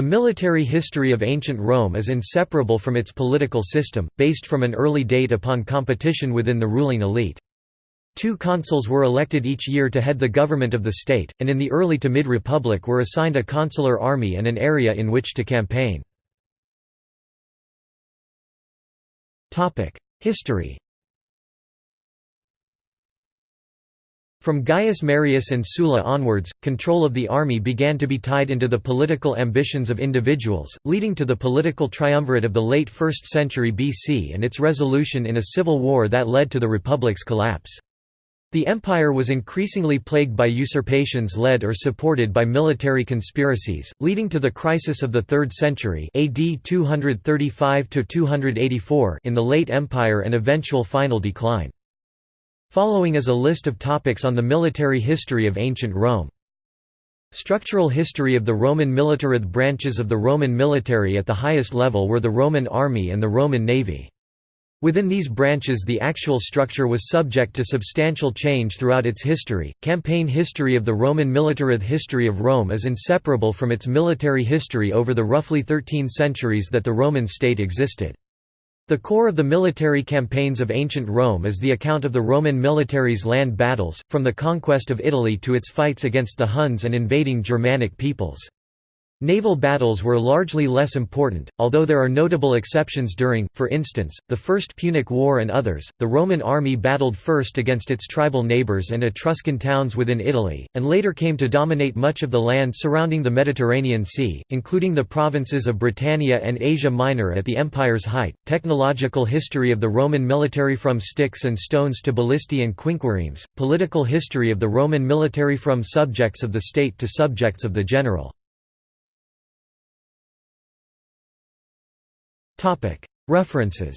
The military history of ancient Rome is inseparable from its political system, based from an early date upon competition within the ruling elite. Two consuls were elected each year to head the government of the state, and in the early to mid-republic were assigned a consular army and an area in which to campaign. History From Gaius Marius and Sulla onwards, control of the army began to be tied into the political ambitions of individuals, leading to the political triumvirate of the late 1st century BC and its resolution in a civil war that led to the republic's collapse. The empire was increasingly plagued by usurpations led or supported by military conspiracies, leading to the crisis of the 3rd century AD 235–284 in the late empire and eventual final decline. Following is a list of topics on the military history of ancient Rome. Structural history of the Roman military The branches of the Roman military at the highest level were the Roman army and the Roman navy. Within these branches the actual structure was subject to substantial change throughout its history. Campaign history of the Roman military The history of Rome is inseparable from its military history over the roughly 13 centuries that the Roman state existed. The core of the military campaigns of ancient Rome is the account of the Roman military's land battles, from the conquest of Italy to its fights against the Huns and invading Germanic peoples. Naval battles were largely less important, although there are notable exceptions during, for instance, the First Punic War and others. The Roman army battled first against its tribal neighbours and Etruscan towns within Italy, and later came to dominate much of the land surrounding the Mediterranean Sea, including the provinces of Britannia and Asia Minor at the empire's height. Technological history of the Roman military from sticks and stones to ballistae and quinquiremes, political history of the Roman military from subjects of the state to subjects of the general. References